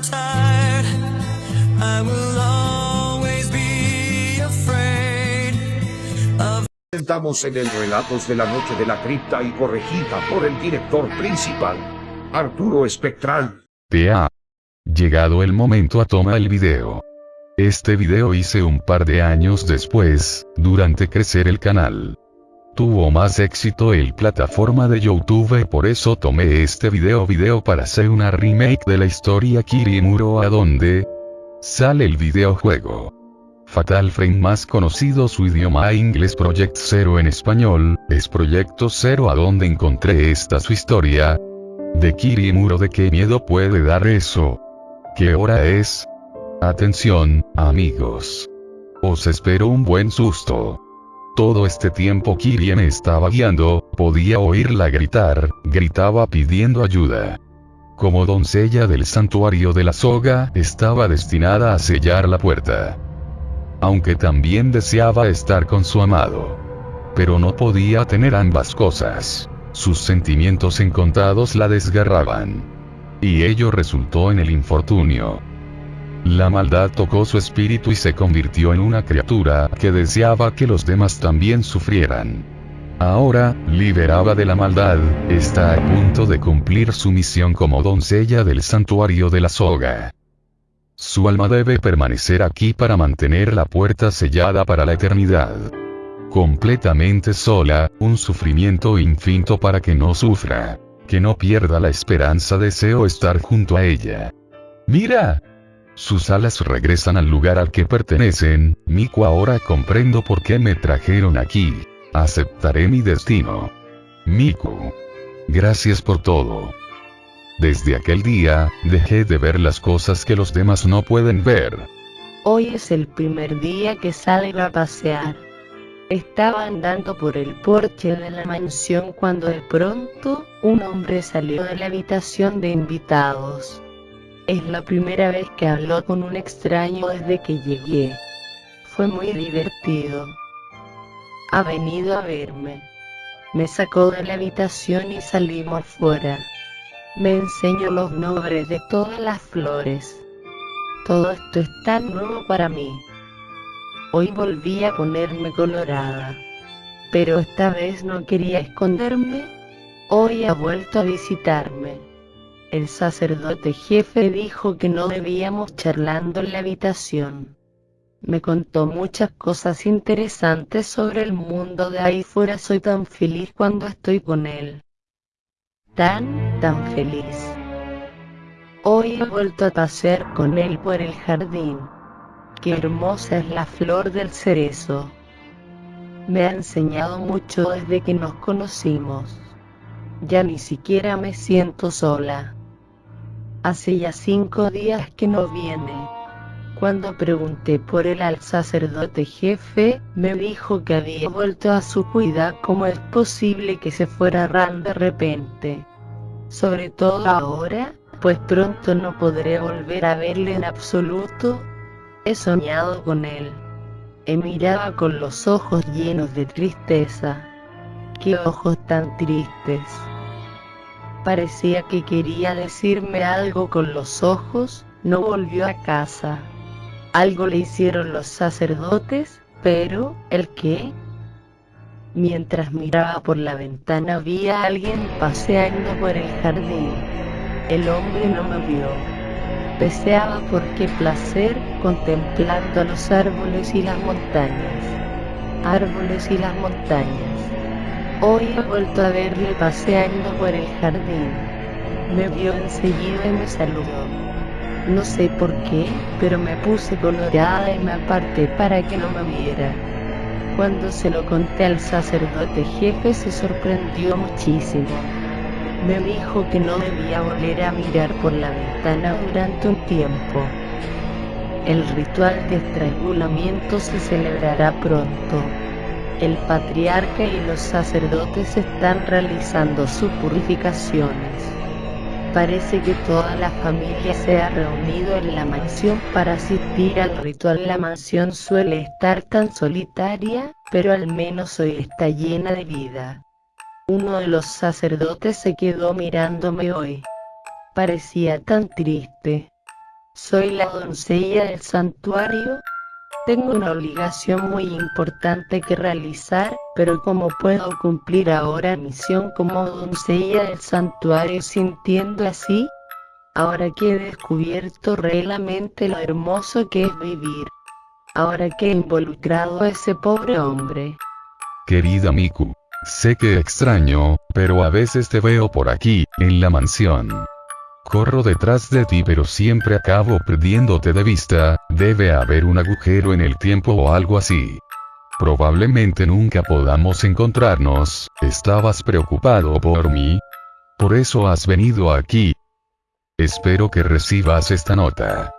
I'm tired. I will always be afraid of. Estamos en el Relatos de la Noche de la Cripta y corregida por el director principal, Arturo Espectral. Te ha llegado el momento a toma el video. Este video hice un par de años después, durante crecer el canal. Tuvo más éxito el plataforma de YouTube por eso tomé este video video para hacer una remake de la historia Kirimuro a donde sale el videojuego. Fatal Frame más conocido su idioma inglés Project Zero en español, es Proyecto Zero a donde encontré esta su historia. De Kirimuro de qué miedo puede dar eso. ¿Qué hora es? Atención, amigos. Os espero un buen susto. Todo este tiempo Kirie me estaba guiando, podía oírla gritar, gritaba pidiendo ayuda. Como doncella del santuario de la soga, estaba destinada a sellar la puerta. Aunque también deseaba estar con su amado. Pero no podía tener ambas cosas. Sus sentimientos encontrados la desgarraban. Y ello resultó en el infortunio. La maldad tocó su espíritu y se convirtió en una criatura que deseaba que los demás también sufrieran. Ahora, liberada de la maldad, está a punto de cumplir su misión como doncella del santuario de la soga. Su alma debe permanecer aquí para mantener la puerta sellada para la eternidad. Completamente sola, un sufrimiento infinito para que no sufra. Que no pierda la esperanza deseo estar junto a ella. ¡Mira! Sus alas regresan al lugar al que pertenecen, Miku ahora comprendo por qué me trajeron aquí. Aceptaré mi destino. Miku. Gracias por todo. Desde aquel día, dejé de ver las cosas que los demás no pueden ver. Hoy es el primer día que salgo a pasear. Estaba andando por el porche de la mansión cuando de pronto, un hombre salió de la habitación de invitados. Es la primera vez que habló con un extraño desde que llegué. Fue muy divertido. Ha venido a verme. Me sacó de la habitación y salimos fuera. Me enseñó los nombres de todas las flores. Todo esto es tan nuevo para mí. Hoy volví a ponerme colorada. Pero esta vez no quería esconderme. Hoy ha vuelto a visitarme. El sacerdote jefe dijo que no debíamos charlando en la habitación. Me contó muchas cosas interesantes sobre el mundo de ahí fuera. Soy tan feliz cuando estoy con él. Tan, tan feliz. Hoy he vuelto a pasear con él por el jardín. Qué hermosa es la flor del cerezo. Me ha enseñado mucho desde que nos conocimos. Ya ni siquiera me siento sola. Hace ya cinco días que no viene. Cuando pregunté por él al sacerdote jefe, me dijo que había vuelto a su cuidado. ¿Cómo es posible que se fuera Ran de repente? Sobre todo ahora, pues pronto no podré volver a verle en absoluto. He soñado con él. He mirado con los ojos llenos de tristeza. Qué ojos tan tristes. Parecía que quería decirme algo con los ojos, no volvió a casa. Algo le hicieron los sacerdotes, pero, ¿el qué? Mientras miraba por la ventana vi a alguien paseando por el jardín. El hombre no me vio. Deseaba por qué placer contemplando los árboles y las montañas. Árboles y las montañas. Hoy he vuelto a verle paseando por el jardín. Me vio enseguida y me saludó. No sé por qué, pero me puse colorada y me aparté para que no me viera. Cuando se lo conté al sacerdote jefe se sorprendió muchísimo. Me dijo que no debía volver a mirar por la ventana durante un tiempo. El ritual de estrangulamiento se celebrará pronto. El patriarca y los sacerdotes están realizando sus purificaciones. Parece que toda la familia se ha reunido en la mansión para asistir al ritual. La mansión suele estar tan solitaria, pero al menos hoy está llena de vida. Uno de los sacerdotes se quedó mirándome hoy. Parecía tan triste. Soy la doncella del santuario. Tengo una obligación muy importante que realizar, pero ¿cómo puedo cumplir ahora misión como doncella del santuario sintiendo así? Ahora que he descubierto realmente lo hermoso que es vivir. Ahora que he involucrado a ese pobre hombre. Querida Miku. Sé que extraño, pero a veces te veo por aquí, en la mansión. Corro detrás de ti pero siempre acabo perdiéndote de vista, debe haber un agujero en el tiempo o algo así. Probablemente nunca podamos encontrarnos, ¿estabas preocupado por mí? Por eso has venido aquí. Espero que recibas esta nota.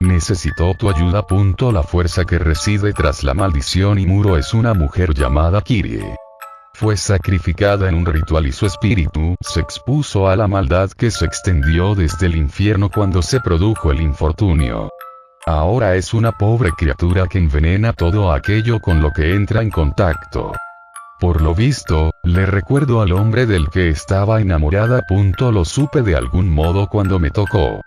Necesito tu ayuda. Punto la fuerza que reside tras la maldición y muro es una mujer llamada Kirie fue sacrificada en un ritual y su espíritu se expuso a la maldad que se extendió desde el infierno cuando se produjo el infortunio. Ahora es una pobre criatura que envenena todo aquello con lo que entra en contacto. Por lo visto, le recuerdo al hombre del que estaba enamorada. Punto lo supe de algún modo cuando me tocó.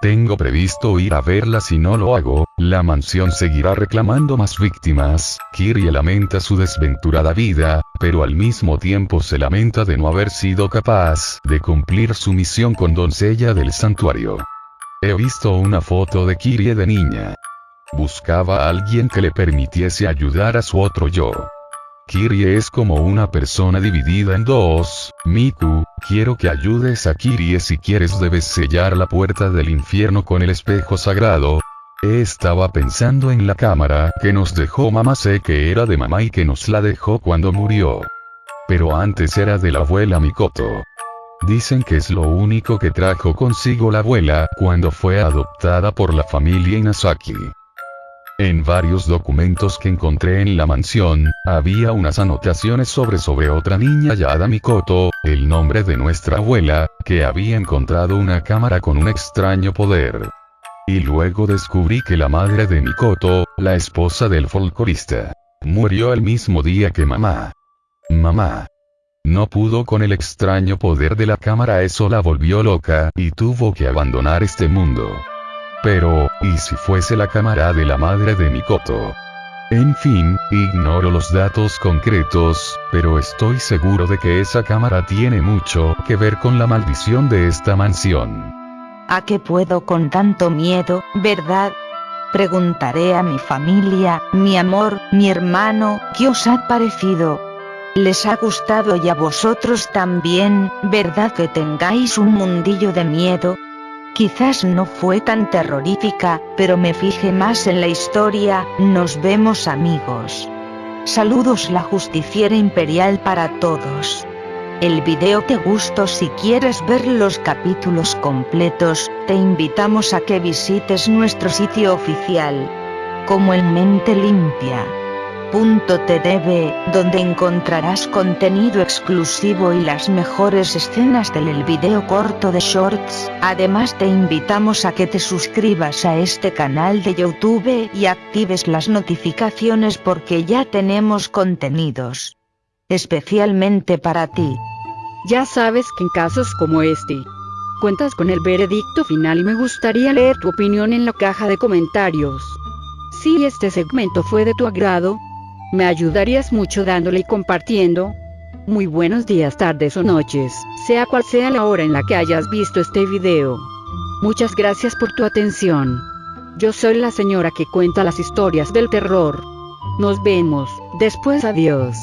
Tengo previsto ir a verla si no lo hago, la mansión seguirá reclamando más víctimas, Kirie lamenta su desventurada vida, pero al mismo tiempo se lamenta de no haber sido capaz de cumplir su misión con doncella del santuario. He visto una foto de Kirie de niña. Buscaba a alguien que le permitiese ayudar a su otro yo. Kirie es como una persona dividida en dos, Miku, quiero que ayudes a Kirie si quieres debes sellar la puerta del infierno con el espejo sagrado. Estaba pensando en la cámara que nos dejó mamá sé que era de mamá y que nos la dejó cuando murió. Pero antes era de la abuela Mikoto. Dicen que es lo único que trajo consigo la abuela cuando fue adoptada por la familia Inazaki. En varios documentos que encontré en la mansión, había unas anotaciones sobre sobre otra niña Yada Mikoto, el nombre de nuestra abuela, que había encontrado una cámara con un extraño poder. Y luego descubrí que la madre de Mikoto, la esposa del folclorista, murió el mismo día que mamá. Mamá. No pudo con el extraño poder de la cámara, eso la volvió loca, y tuvo que abandonar este mundo. Pero, ¿y si fuese la cámara de la madre de Mikoto? En fin, ignoro los datos concretos, pero estoy seguro de que esa cámara tiene mucho que ver con la maldición de esta mansión. ¿A qué puedo con tanto miedo, verdad? Preguntaré a mi familia, mi amor, mi hermano, ¿qué os ha parecido? ¿Les ha gustado y a vosotros también, verdad que tengáis un mundillo de miedo? Quizás no fue tan terrorífica, pero me fijé más en la historia, nos vemos amigos. Saludos la justiciera imperial para todos. El video te gustó si quieres ver los capítulos completos, te invitamos a que visites nuestro sitio oficial. Como en mente limpia. .tv, donde encontrarás contenido exclusivo y las mejores escenas del el video corto de Shorts. Además te invitamos a que te suscribas a este canal de YouTube y actives las notificaciones porque ya tenemos contenidos especialmente para ti. Ya sabes que en casos como este, cuentas con el veredicto final y me gustaría leer tu opinión en la caja de comentarios. Si este segmento fue de tu agrado, me ayudarías mucho dándole y compartiendo. Muy buenos días, tardes o noches, sea cual sea la hora en la que hayas visto este video. Muchas gracias por tu atención. Yo soy la señora que cuenta las historias del terror. Nos vemos, después adiós.